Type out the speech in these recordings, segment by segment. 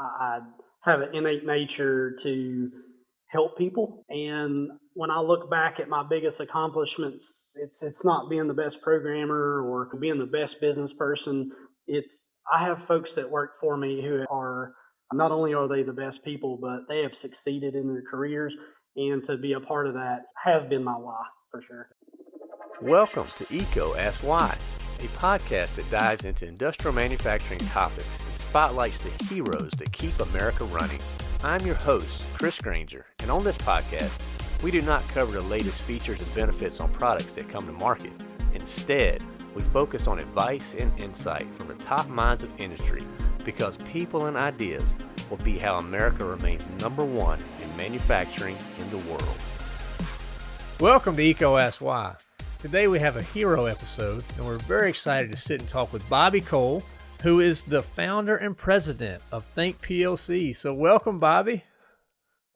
I, have an innate nature to help people. And when I look back at my biggest accomplishments, it's it's not being the best programmer or being the best business person. It's I have folks that work for me who are not only are they the best people, but they have succeeded in their careers. And to be a part of that has been my why for sure. Welcome to EECO Ask Why, a podcast that dives into industrial manufacturing topics spotlights the heroes that keep America running. I'm your host, Chris Granger, and on this podcast, we do not cover the latest features and benefits on products that come to market. Instead, we focus on advice and insight from the top minds of industry because people and ideas will be how America remains number one in manufacturing in the world. Welcome to Why. Today we have a hero episode, and we're very excited to sit and talk with Bobby Cole, who is the founder and president of Think PLC. So, welcome, Bobby.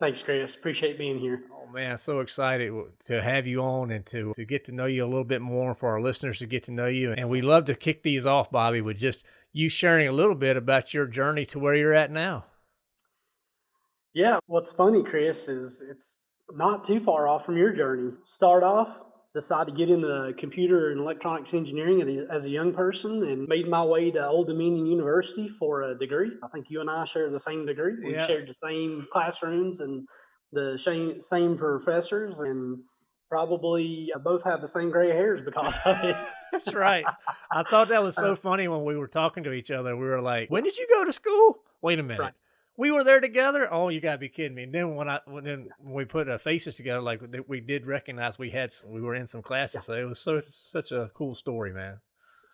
Thanks, Chris. Appreciate being here. Oh man, so excited to have you on and to to get to know you a little bit more for our listeners to get to know you. And we love to kick these off, Bobby, with just you sharing a little bit about your journey to where you're at now. Yeah, what's funny, Chris, is it's not too far off from your journey. Start off decided to get into computer and electronics engineering as a young person and made my way to Old Dominion University for a degree. I think you and I share the same degree. We yeah. shared the same classrooms and the same, same professors and probably uh, both have the same gray hairs because of it. That's right. I thought that was uh, so funny when we were talking to each other. We were like, "When did you go to school?" Wait a minute. Right we were there together. Oh, you gotta be kidding me! And then when I when then when we put our faces together, like we did recognize we had some, we were in some classes. Yeah. So it was so such a cool story, man.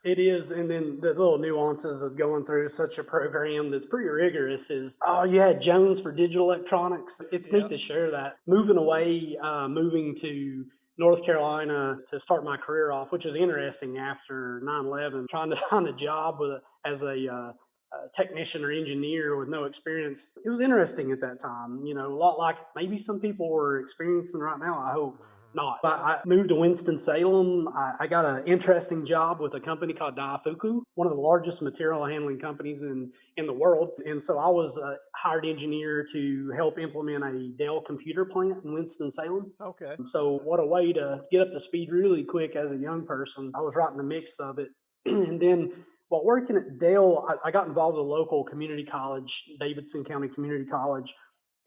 It is, and then the little nuances of going through such a program that's pretty rigorous is oh, you had Jones for digital electronics. It's neat to share that. Moving away, uh, moving to North Carolina to start my career off, which is interesting after 9/11, trying to find a job with a, as a uh, a technician or engineer with no experience. It was interesting at that time, you know, a lot like maybe some people were experiencing right now. I hope mm-hmm. not. But I moved to Winston-Salem. I, I got an interesting job with a company called Daifuku, one of the largest material handling companies in, in the world. And so I was a hired engineer to help implement a Dell computer plant in Winston-Salem. Okay. So what a way to get up to speed really quick as a young person. I was right in the mix of it. and then while working at Dell, I, I got involved with a local community college, Davidson County Community College,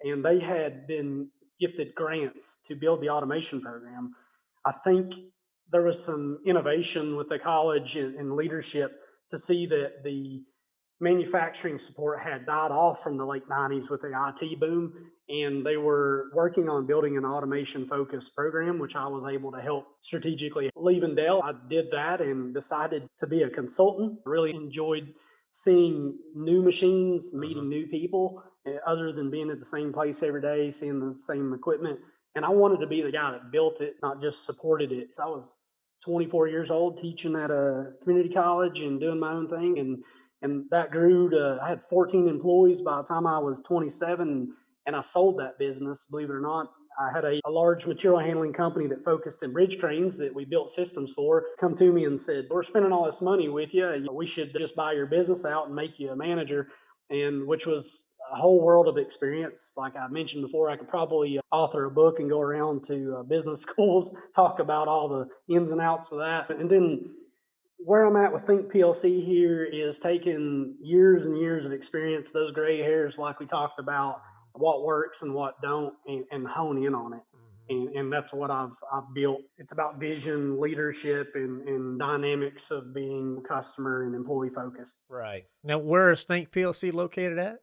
and they had been gifted grants to build the automation program. I think there was some innovation with the college and, and leadership to see that the manufacturing support had died off from the late 90s with the IT boom and they were working on building an automation focused program, which I was able to help strategically. Leaving Dell, I did that and decided to be a consultant. Really enjoyed seeing new machines, meeting uh-huh. new people, eh, other than being at the same place every day, seeing the same equipment. And I wanted to be the guy that built it, not just supported it. I was 24 years old, teaching at a community college and doing my own thing, and and that grew to I had 14 employees by the time I was 27 and I sold that business, believe it or not. I had a, a, large material handling company that focused in bridge cranes that we built systems for come to me and said, We're spending all this money with you. We should just buy your business out and make you a manager. And which was a whole world of experience. Like I mentioned before, I could probably uh, author a book and go around to uh, business schools, talk about all the ins and outs of that. And then where I'm at with Think PLC here is taking years and years of experience, those gray hairs, like we talked about, what works and what don't and, and hone in on it mm-hmm. and, and that's what I've I've built. It's about vision, leadership, and, and dynamics of being customer and employee focused. Right now, where is Think PLC located at?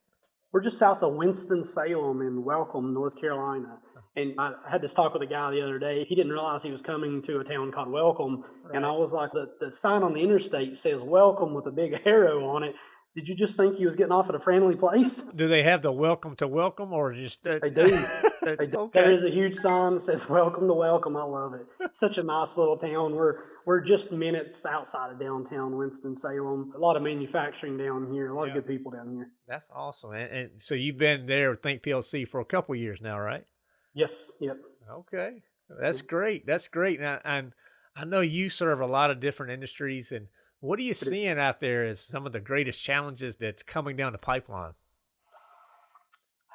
We're just south of Winston Salem in Welcome, North Carolina. And I had this talk with a guy the other day. He didn't realize he was coming to a town called Welcome, right. and I was like, the the sign on the interstate says Welcome with a big arrow on it. Did you just think he was getting off at a friendly place? Do they have the welcome to welcome or just? Uh... They do. they do. Okay. There is a huge sign that says "Welcome to Welcome." I love it. It's such a nice little town. We're we're just minutes outside of downtown Winston Salem. A lot of manufacturing down here. A lot yeah. of good people down here. That's awesome. And, and so you've been there with Think PLC for a couple years now, right? Yes. Yep. Okay. That's great. That's great. And, and I know you serve a lot of different industries and what are you seeing out there as some of the greatest challenges that's coming down the pipeline?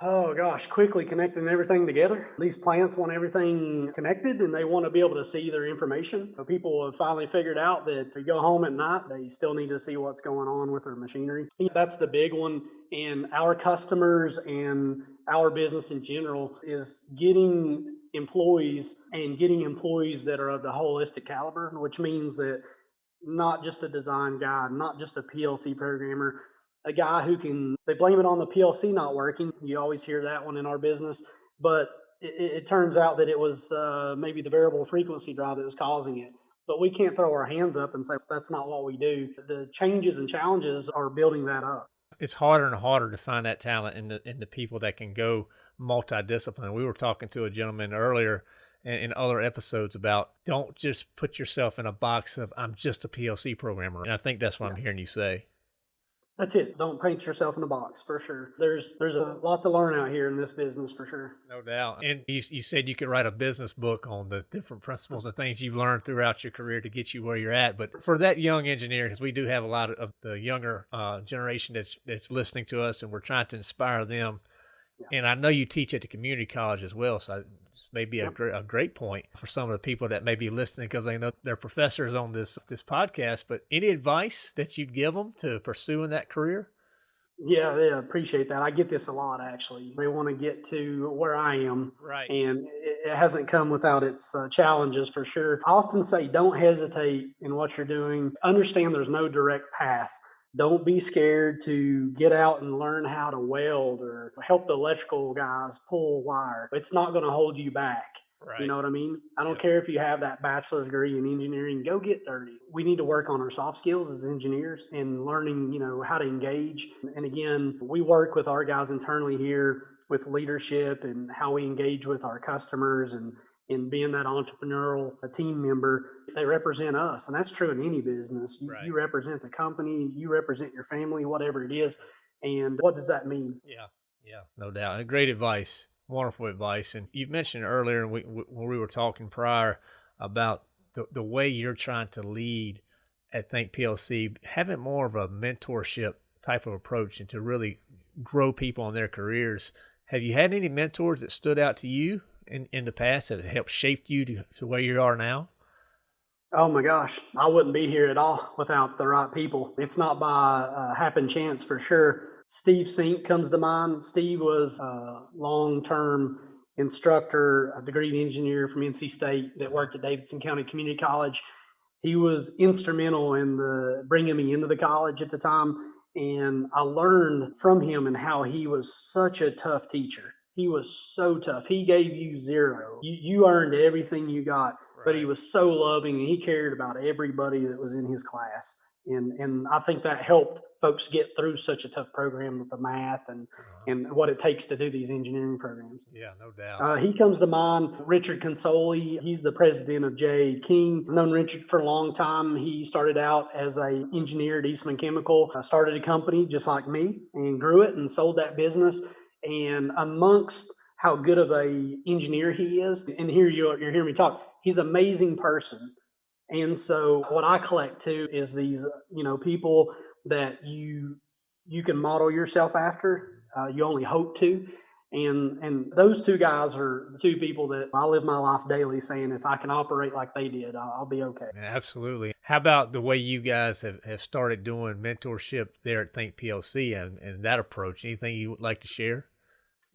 Oh gosh, quickly connecting everything together. These plants want everything connected and they want to be able to see their information. So people have finally figured out that to go home at night, they still need to see what's going on with their machinery. That's the big one. And our customers and our business in general is getting employees and getting employees that are of the holistic caliber, which means that not just a design guy, not just a PLC programmer, a guy who can, they blame it on the PLC not working. You always hear that one in our business, but it, it turns out that it was uh, maybe the variable frequency drive that was causing it. But we can't throw our hands up and say that's not what we do. The changes and challenges are building that up. It's harder and harder to find that talent in the the people that can go multidisciplinary. We were talking to a gentleman earlier in other episodes about don't just put yourself in a box of I'm just a PLC programmer. And I think that's what yeah. I'm hearing you say. That's it. Don't paint yourself in a box for sure. There's there's a lot to learn out here in this business for sure. No doubt. And you, you said you could write a business book on the different principles and things you've learned throughout your career to get you where you're at. But for that young engineer, because we do have a lot of the younger uh, generation that's that's listening to us, and we're trying to inspire them. Yeah. And I know you teach at the community college as well, so this may be a, great, a great point for some of the people that may be listening because they know they're professors on this this podcast. But any advice that you'd give them to pursuing that career? Yeah, yeah, appreciate that. I get this a lot actually. They want to get to where I am, right? And it, it hasn't come without its uh, challenges for sure. I often say, don't hesitate in what you're doing. Understand there's no direct path don't be scared to get out and learn how to weld or help the electrical guys pull wire. It's not going to hold you back. Right. You know what I mean? I don't yeah. care if you have that bachelor's degree in engineering, go get dirty. We need to work on our soft skills as engineers and learning, you know, how to engage. And again, we work with our guys internally here with leadership and how we engage with our customers and in being that entrepreneurial team member, they represent us. And that's true in any business. You, right. you, represent the company, you represent your family, whatever it is. And what does that mean? Yeah, yeah, no doubt. Great advice. Wonderful advice. And you've mentioned earlier we, when we were talking prior about the, the way you're trying to lead at Think PLC, having more of a mentorship type of approach and to really grow people in their careers. Have you had any mentors that stood out to you in, in the past that helped shape you to, to where you are now? Oh my gosh, I wouldn't be here at all without the right people. It's not by uh, happen chance for sure. Steve Sink comes to mind. Steve was a long term instructor, a degree engineer from NC State that worked at Davidson County Community College. He was instrumental in the bringing me into the college at the time, and I learned from him and how he was such a tough teacher. He was so tough. He gave you zero. You, you earned everything you got. But he was so loving and he cared about everybody that was in his class. And, and I think that helped folks get through such a tough program with the math and, uh-huh. and what it takes to do these engineering programs. Yeah, no doubt. Uh, he comes to mind, Richard Consoli. He's the president of J. King. I've known Richard for a long time. He started out as a engineer at Eastman Chemical, uh, started a company just like me and grew it and sold that business and amongst how good of a engineer he is, and here you're, you're hearing me talk, he's an amazing person. And so what I collect too is these, you know, people that you you can model yourself after. Uh, you only hope to. And and those two guys are the two people that I live my life daily saying if I can operate like they did, I'll, I'll be okay. Absolutely. How about the way you guys have, have started doing mentorship there at Think PLC and, and that approach? Anything you would like to share?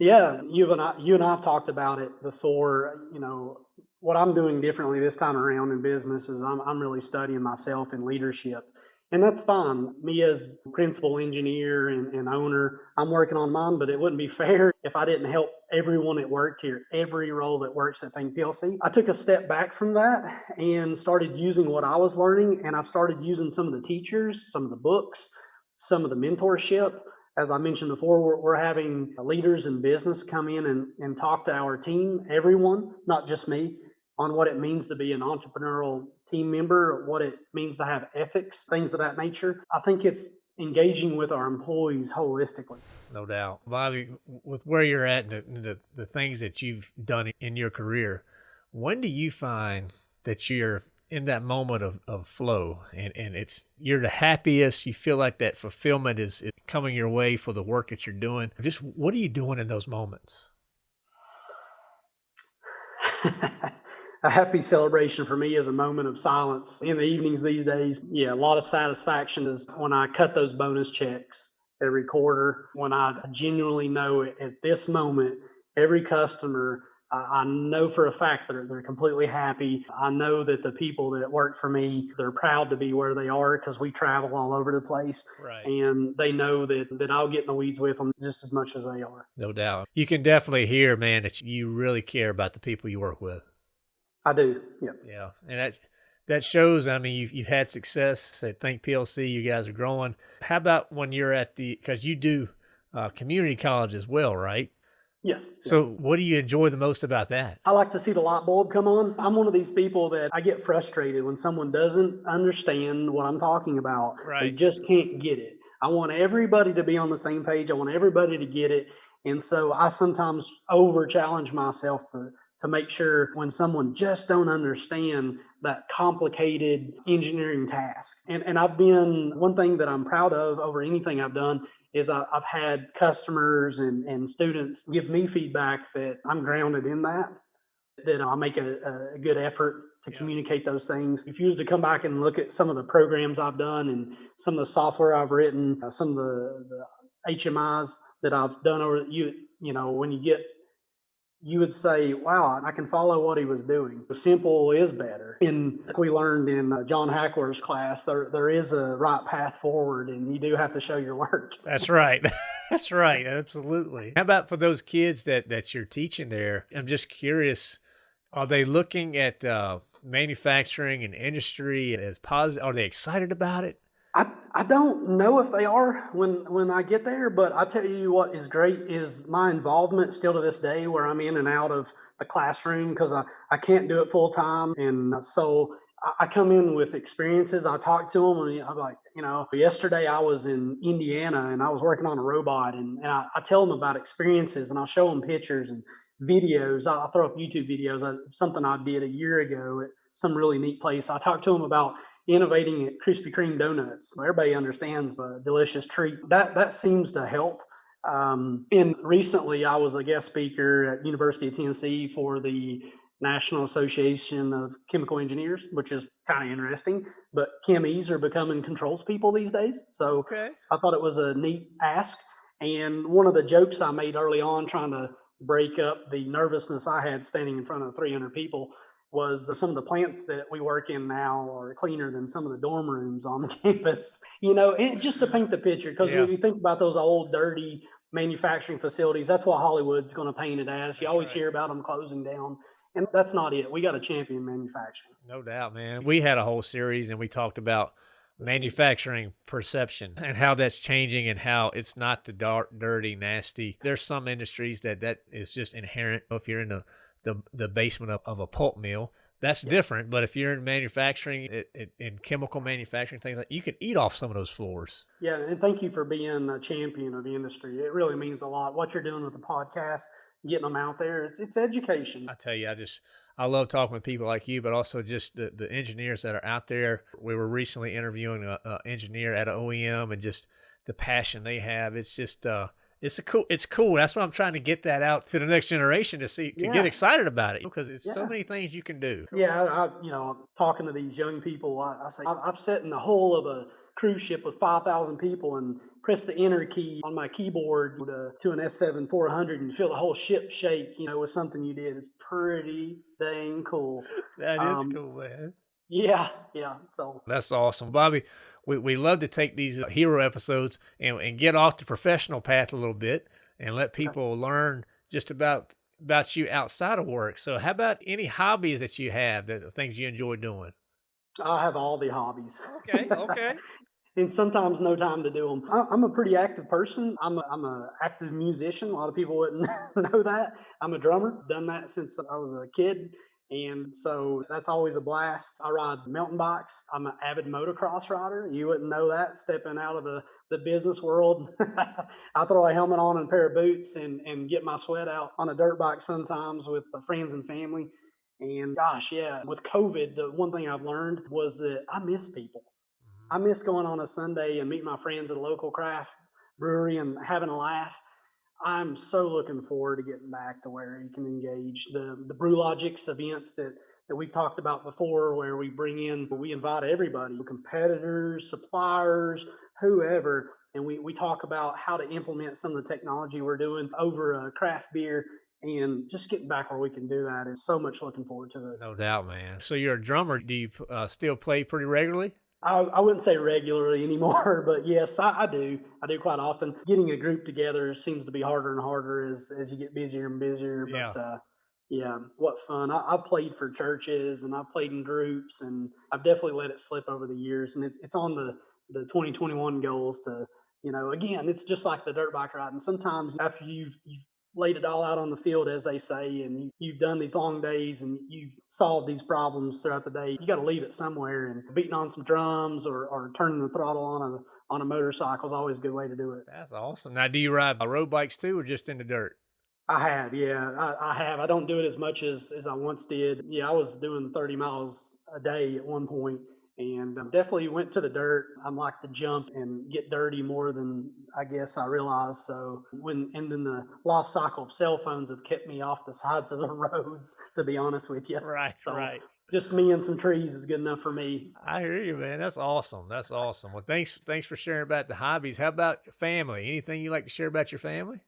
Yeah, you and I, you and I have talked about it before. You know, what I'm doing differently this time around in business is I'm, I'm really studying myself in leadership. And that's fine. Me as principal engineer and, and owner, I'm working on mine, but it wouldn't be fair if I didn't help everyone that worked here, every role that works at Think PLC. I took a step back from that and started using what I was learning. And I've started using some of the teachers, some of the books, some of the mentorship as I mentioned before, we're, we're having leaders in business come in and, and talk to our team, everyone, not just me, on what it means to be an entrepreneurial team member, what it means to have ethics, things of that nature. I think it's engaging with our employees holistically. No doubt. Bobby, with where you're at and the, the, the things that you've done in your career, when do you find that you're in that moment of, of flow and, and it's you're the happiest you feel like that fulfillment is, is coming your way for the work that you're doing just what are you doing in those moments a happy celebration for me is a moment of silence in the evenings these days. Yeah, a lot of satisfaction is when I cut those bonus checks every quarter, when I genuinely know at this moment, every customer I know for a fact that they're, they're completely happy. I know that the people that work for me, they're proud to be where they are because we travel all over the place. Right. And they know that, that I'll get in the weeds with them just as much as they are. No doubt. You can definitely hear, man, that you really care about the people you work with. I do. Yeah. Yeah. And that, that shows, I mean, you've, you've had success at Think PLC. You guys are growing. How about when you're at the, because you do uh, community college as well, right? Yes. So, what do you enjoy the most about that? I like to see the light bulb come on. I'm one of these people that I get frustrated when someone doesn't understand what I'm talking about. Right. They just can't get it. I want everybody to be on the same page. I want everybody to get it. And so I sometimes over challenge myself to to make sure when someone just don't understand that complicated engineering task. And and I've been one thing that I'm proud of over anything I've done is I, have had customers and, and students give me feedback that I'm grounded in that, that I make a, a good effort to yeah. communicate those things. If you was to come back and look at some of the programs I've done and some of the software I've written, uh, some of the, the HMIs that I've done over you, you know, when you get you would say, wow, I can follow what he was doing. Simple is better. And we learned in uh, John Hackler's class, there, there is a right path forward and you do have to show your work. That's right. That's right. Absolutely. How about for those kids that, that you're teaching there? I'm just curious, are they looking at uh, manufacturing and industry as positive? Are they excited about it? I, I don't know if they are when when I get there, but I tell you what is great is my involvement still to this day where I'm in and out of the classroom because I, I can't do it full time. And so I, I come in with experiences. I talk to them and I'm like, you know, yesterday I was in Indiana and I was working on a robot and, and I, I tell them about experiences and I'll show them pictures and videos. I'll throw up YouTube videos, uh, something I did a year ago at some really neat place. I talk to them about innovating at Krispy Kreme donuts. Everybody understands the delicious treat. That that seems to help. Um, and recently, I was a guest speaker at University of Tennessee for the National Association of Chemical Engineers, which is kind of interesting. But chemies are becoming controls people these days, so okay. I thought it was a neat ask. And one of the jokes I made early on, trying to break up the nervousness I had standing in front of 300 people, was some of the plants that we work in now are cleaner than some of the dorm rooms on the campus. You know, and just to paint the picture, because yeah. when you think about those old, dirty manufacturing facilities, that's what Hollywood's going to paint it as. You always right. hear about them closing down. And that's not it. We got a champion manufacturing. No doubt, man. We had a whole series and we talked about manufacturing perception and how that's changing and how it's not the dark, dirty, nasty. There's some industries that that is just inherent. If you're in the the the basement of, of a pulp mill. That's yeah. different. But if you're in manufacturing, it, it, in chemical manufacturing, things like you can eat off some of those floors. Yeah, and thank you for being a champion of the industry. It really means a lot. What you're doing with the podcast, getting them out there, it's, it's education. I tell you, I just I love talking with people like you, but also just the, the engineers that are out there. We were recently interviewing an engineer at an OEM, and just the passion they have. It's just uh, it's a cool it's cool. That's why i'm trying to get that out to the next generation to see to yeah. get excited about it because it's yeah. so many things you can do. Yeah I, you know talking to these young people i, I say I've, I've sat in the hull of a cruise ship with 5000 people and press the enter key on my keyboard to, to an s7 400 and feel the whole ship shake you know with something you did. It's pretty dang cool. That is um, cool man yeah yeah so that's awesome bobby we, we love to take these uh, hero episodes and, and get off the professional path a little bit and let people learn just about about you outside of work. So how about any hobbies that you have that uh, things you enjoy doing? I have all the hobbies. Okay, okay. and sometimes no time to do them. I'm a pretty active person. I'm a, I'm a active musician. A lot of people wouldn't know that. I'm a drummer. Done that since I was a kid. And so that's always a blast. I ride mountain bikes. I'm an avid motocross rider. You wouldn't know that stepping out of the, the business world. I throw a helmet on and a pair of boots and, and get my sweat out on a dirt bike sometimes with friends and family. And gosh, yeah, with COVID, the one thing I've learned was that I miss people. Mm-hmm. I miss going on a Sunday and meeting my friends at a local craft brewery and having a laugh. I'm so looking forward to getting back to where you can engage the the BrewLogix events that that we've talked about before, where we bring in, we invite everybody, competitors, suppliers, whoever, and we, we talk about how to implement some of the technology we're doing over a craft beer and just getting back where we can do that is so much looking forward to it. No doubt, man. So you're a drummer. Do you uh, still play pretty regularly? I, I wouldn't say regularly anymore, but yes, I, I do. I do quite often. Getting a group together seems to be harder and harder as as you get busier and busier. Yeah. But uh, yeah, what fun! I, I've played for churches and I've played in groups, and I've definitely let it slip over the years. And it's it's on the the 2021 goals to you know again, it's just like the dirt bike ride. And sometimes after you've you've laid it all out on the field, as they say, and you, you've done these long days and you've solved these problems throughout the day. You got to leave it somewhere, and beating on some drums or, or turning the throttle on a on a motorcycle is always a good way to do it. That's awesome. Now, do you ride road bikes too, or just in the dirt? I have, yeah, I, I have. I don't do it as much as as I once did. Yeah, I was doing 30 miles a day at one point, and um, definitely went to the dirt. I'm like to jump and get dirty more than I guess I realized. So when and then the life cycle of cell phones have kept me off the sides of the roads. To be honest with you, Right, So- right. just me and some trees is good enough for me. I hear you, man. That's awesome. That's awesome. Well, thanks, thanks for sharing about the hobbies. How about family? Anything you like to share about your family?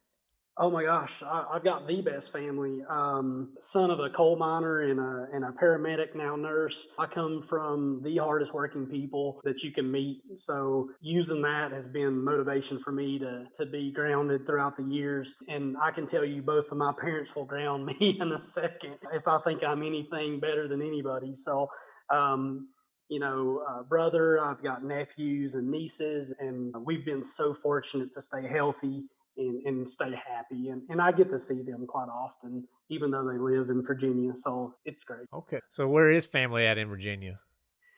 Oh my gosh, I, I've got the best family. Um, son of a coal miner and a and a paramedic, now nurse. I come from the hardest working people that you can meet. So using that has been motivation for me to to be grounded throughout the years. And I can tell you, both of my parents will ground me in a second if I think I'm anything better than anybody. So. Um, you know, uh, brother, I've got nephews and nieces, and we've been so fortunate to stay healthy and, and stay happy. And, and I get to see them quite often, even though they live in Virginia. So it's great. Okay. So where is family at in Virginia?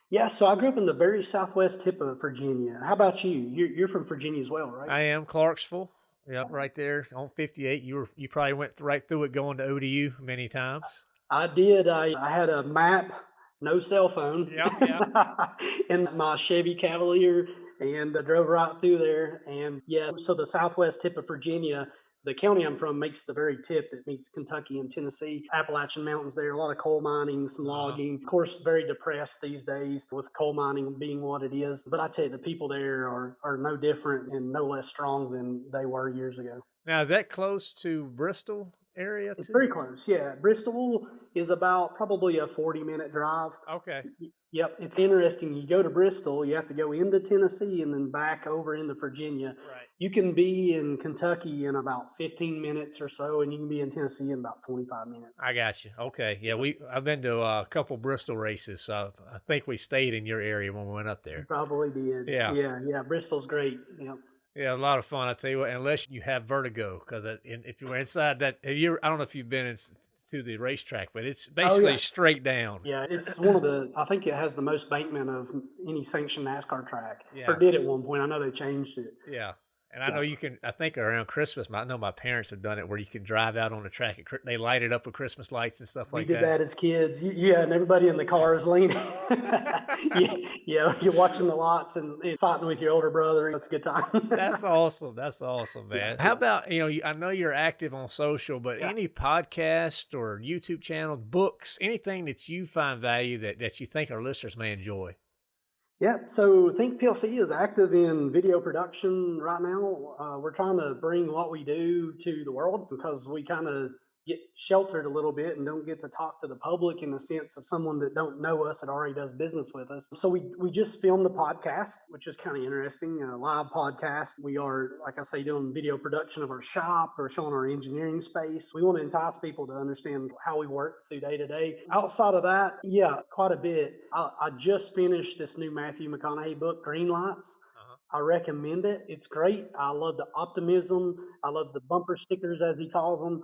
Yeah, so I grew up in the very southwest tip of Virginia. How about you? You're, you're from Virginia as well, right? I am Clarksville. Yep, oh. right there on 58. You were you probably went right through it going to ODU many times. I did. I, I had a map, no cell phone, Yeah, in my Chevy Cavalier, and I drove right through there. And yeah, so the southwest tip of Virginia, the county I'm from makes the very tip that meets Kentucky and Tennessee. Appalachian Mountains there, a lot of coal mining, some Uh-huh. logging. Of course, very depressed these days with coal mining being what it is. But I tell you, the people there are, are no different and no less strong than they were years ago. Now is that close to Bristol area? It's too? very close. Yeah. Bristol is about probably a 40 minute drive. okay. Yep, it's interesting. You go to Bristol, you have to go into Tennessee and then back over into Virginia. Right. You can be in Kentucky in about 15 minutes or so, and you can be in Tennessee in about 25 minutes. I got you. Okay. Yeah, we I've been to a couple Bristol races. So I think we stayed in your area when we went up You there. probably did. Yeah. Yeah, yeah. Bristol's great. Yep. Yeah, a lot of fun. I tell you what, unless you have vertigo, because if you were inside that, have you, I don't know if you've been in, to the racetrack, but it's oh, basically Oh, yeah. straight down. Yeah, it's one of the, I think it has the most bankment of any sanctioned NASCAR track. Yeah. Or did at one point. I know they changed it. Yeah. And I know you can. I think around Christmas, I know my parents have done it where you can drive out on the track. At, they light it up with Christmas lights and stuff like that. we did that. that. as kids. Yeah, and everybody in the car is leaning. yeah, yeah, you're watching the lots and, and fighting with your older brother. It's a good time. That's awesome. That's awesome, Yeah, man. How yeah. about you know? you- I know you're active on social, but Yeah. any podcast or YouTube channel, books, anything that you find value that that you think our listeners may enjoy. Yeah, so Think PLC is active in video production right now. Uh, we're trying to bring what we do to the world because we kind of get sheltered a little bit and don't get to talk to the public in the sense of someone that don't know us that already does business with us. So we we just filmed a podcast, which is kind of interesting, a live podcast. We are, like I say, doing video production of our shop or showing our engineering space. We want to entice people to understand how we work through day to day. Outside of that, yeah, quite a bit. I, I just finished this new Matthew McConaughey book, Green Lights. Uh-huh. I recommend it. It's great. I love the optimism. I love the bumper stickers, as he calls them.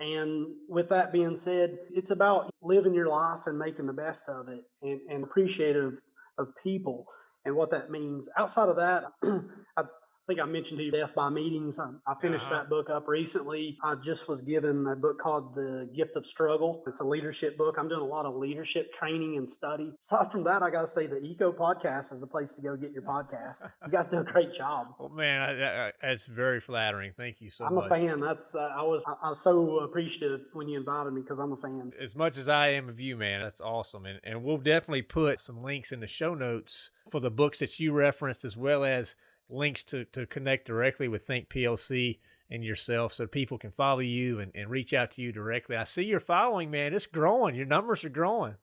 And with that being said, it's about living your life and making the best of it and, and appreciative of people and what that means. Outside of that, I, I think I mentioned to you Death by Meetings. I, I finished Uh-huh. that book up recently. I just was given a book called The Gift of Struggle. It's a leadership book. I'm doing a lot of leadership training and study. Aside from that, I got to say the EECO Podcast is the place to go get your podcast. You guys do a great job. Well, man, I, I, that's very flattering. Thank you so much. I'm a fan. That's uh, I was I was so appreciative when you invited me because I'm a fan. as much as I am of you, man, that's awesome. And, and we'll definitely put some links in the show notes for the books that you referenced, as well as links to, to connect directly with Think PLC and yourself so people can follow you and, and reach out to you directly. I see you're following, man. It's growing. Your numbers are growing.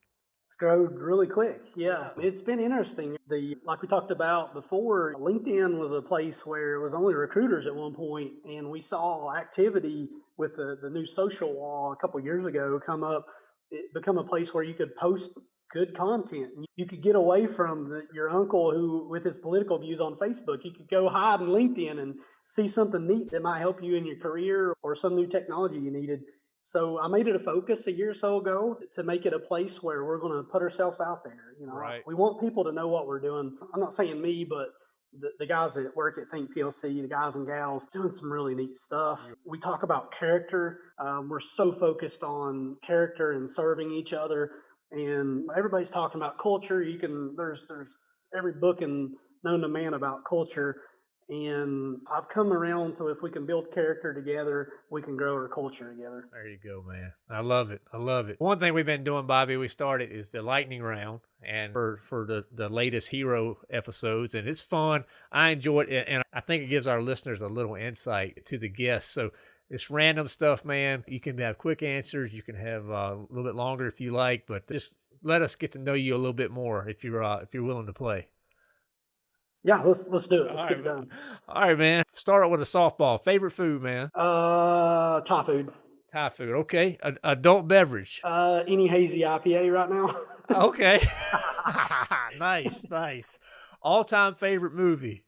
It's grown really quick. Yeah, it's been interesting. The like we talked about before, LinkedIn was a place where it was only recruiters at one point, and we saw activity with the, the new social law a couple years ago come up. It become a place where you could post good content. You could get away from the, your uncle who, with his political views on Facebook, you could go hide in LinkedIn and see something neat that might help you in your career or some new technology you needed. So I made it a focus a year or so ago to make it a place where we're going to put ourselves out there. You know, Right. we want people to know what we're doing. I'm not saying me, but the, the guys that work at Think PLC, the guys and gals doing some really neat stuff. We talk about character. Um, we're so focused on character and serving each other. And everybody's talking about culture. You can, there's, there's every book and known to man about culture. And I've come around to if we can build character together, we can grow our culture together. There you go, man. I love it. I love it. One thing we've been doing, Bobby, we started is the lightning round and for, for the, the latest hero episodes. And it's fun. I enjoy it. And I think it gives our listeners a little insight to the guests. So it's random stuff, man. You can have quick answers. You can have uh, a little bit longer if you like, but just let us get to know you a little bit more if you're, uh, if you're willing to play. Yeah, let's let's do it. Let's All get right, it done. All right, man. Start out with a softball. Favorite food, man? Uh, Thai food. Thai food. Okay. A- adult beverage. Uh, any hazy IPA right now? Okay. nice, nice. All time favorite movie.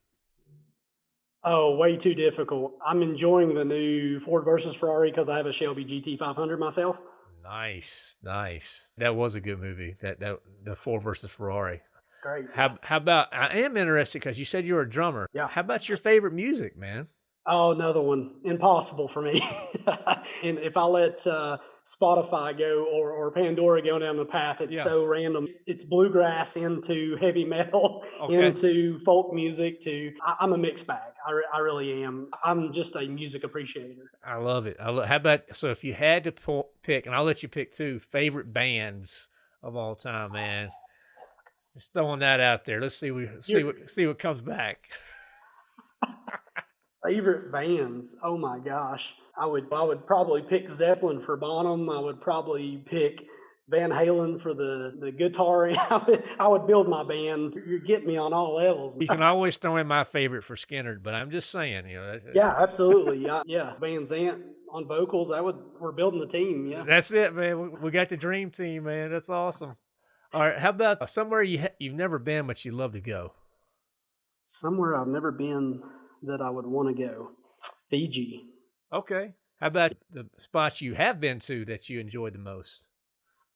Oh, way too difficult. I'm enjoying the new Ford versus Ferrari because I have a Shelby GT500 myself. Nice, nice. That was a good movie. That that the Ford versus Ferrari. Great. How how about? I am interested because you said you were a drummer. Yeah. How about your favorite music, man? Oh, another one. Impossible for me. and if I let uh, Spotify go or, or Pandora go down the path, it's Yeah. so random. It's bluegrass into heavy metal, Okay. into folk music, to I, I'm a mixed bag. I, re- I really am. I'm just a music appreciator. I love it. I lo- how about so if you had to pull, pick, and I'll let you pick two favorite bands of all time, man. Just throwing that out there. Let's see we see You're- what see what comes back. Favorite bands? Oh my gosh. I would I would probably pick Zeppelin for Bonham. I would probably pick Van Halen for the the guitar. I would, I would build my band. You're getting me on all levels. You can always throw in my favorite for Skynyrd, but I'm just saying, you know. Yeah, absolutely. Yeah, yeah. Van Zant on vocals. That would we're building the team. Yeah. That's it, man. We, we got the dream team, man. That's awesome. All right, how about somewhere you ha- you've never been but you'd love to go? Somewhere I've never been that I would want to go. Fiji. Okay. How about the spots you have been to that you enjoyed the most?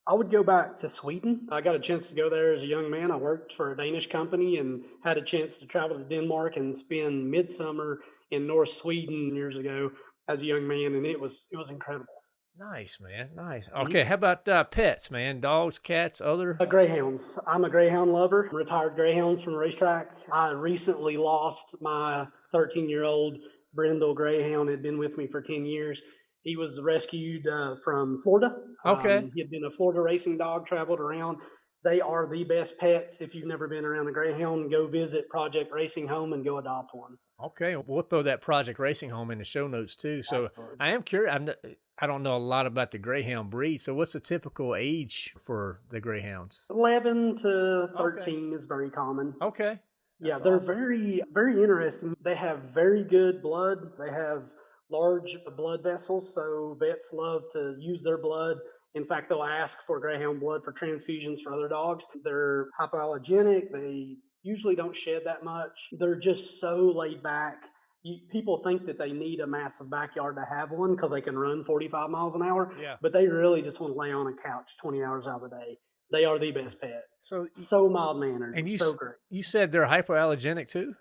I would go back to Sweden. I got a chance to go there as a young man. I worked for a Danish company and had a chance to travel to Denmark and spend midsummer in North Sweden years ago as a young man, and it was it was incredible. Nice, man. Nice. Okay, how about uh, pets, man? Dogs, cats, other? Uh, greyhounds. I'm a greyhound lover. Retired greyhounds from the racetrack. I recently lost my 13 year old Brindle Greyhound. Had been with me for 10 years. He was rescued uh, from Florida. Okay. Um, he had been a Florida racing dog. Traveled around. They are the best pets. If you've never been around a greyhound, go visit Project Racing Home and go adopt one. Okay, we'll throw that Project Racing Home in the show notes too. So I am curious. I'm, n- I don't know a lot about the Greyhound breed. So what's the typical age for the Greyhounds? 11 to 13 is very common. Okay. Yeah, they're awesome. very, very interesting. They have very good blood. They have large blood vessels, so vets love to use their blood. In fact, they'll ask for greyhound blood for transfusions for other dogs. They're hypoallergenic. They usually don't shed that much. They're just so laid back. You, people think that they need a massive backyard to have one because they can run 45 miles an hour, Yeah. but they really just want to lay on a couch 20 hours out of the day. They are the best pet. So So mild mannered. And you so great. you said they're hypoallergenic too?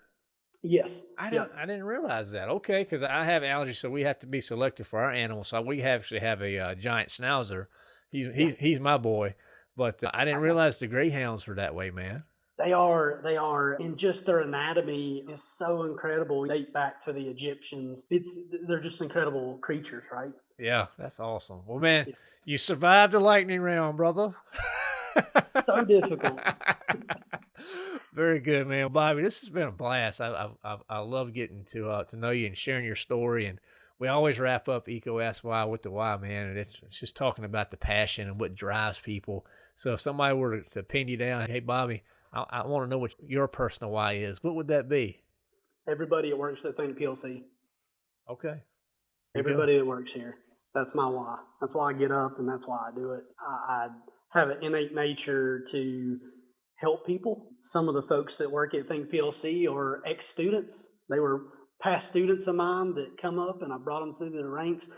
Yes. I Yep. didn't. I didn't realize that. Okay, because I have allergies, so we have to be selective for our animals. So we actually have a uh, giant schnauzer. He's he's he's my boy, but uh, I didn't realize the greyhounds were that way, man. They are, they are, and just their anatomy is so incredible. Date back to the Egyptians. It's they're just incredible creatures, right? Yeah, that's awesome. Well, man, Yeah. you survived the lightning round, brother. So difficult. Very good, man, Bobby. This has been a blast. I I I, love getting to uh, to know you and sharing your story. And we always wrap up EECO Ask Why with the why, man. And it's it's just talking about the passion and what drives people. So if somebody were to, to pin you down, hey Bobby, I, I want to know what your personal why is. What would that be? Everybody that works at Think PLC, Okay. Everybody that works here, that's my why. That's why I get up, and that's why I do it. I, I have an innate nature to help people. Some of the folks that work at Think PLC are ex students. They were past students of mine that come up, and I brought them through the ranks.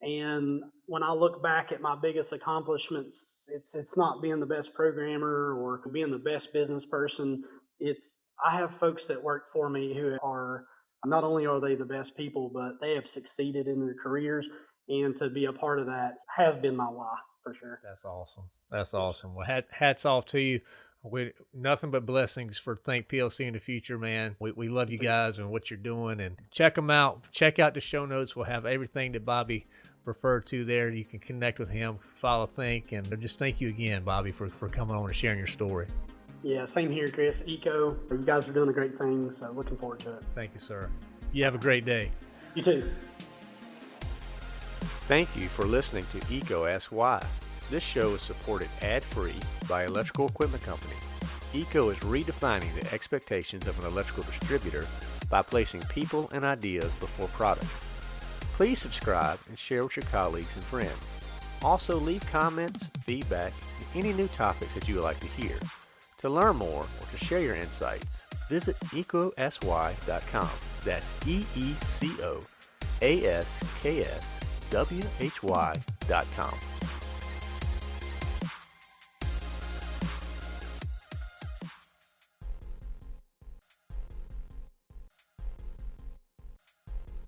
And when I look back at my biggest accomplishments, it's it's not being the best programmer or being the best business person. It's I have folks that work for me who are not only are they the best people, but they have succeeded in their careers. And to be a part of that has been my why for sure. That's awesome. That's awesome. Well, hat, hats off to you. We nothing but blessings for Think PLC in the future, man. We, we love you guys and what you're doing, and check them out. Check out the show notes. We'll have everything that Bobby referred to there. You can connect with him, follow Think, and just thank you again, Bobby, for, for coming on and sharing your story. Yeah, same here, Chris. EECO, you guys are doing a great thing, so looking forward to it. Thank you, sir. You have a great day. You too. Thank you for listening to EECO Ask Why. This show is supported ad-free by Electrical Equipment Company. EECO is redefining the expectations of an electrical distributor by placing people and ideas before products. Please subscribe and share with your colleagues and friends. Also leave comments, feedback, and any new topics that you would like to hear. To learn more or to share your insights, visit eecoaskswhy.com. That's E-E-C-O A-S-K-S W-H-Y dot com.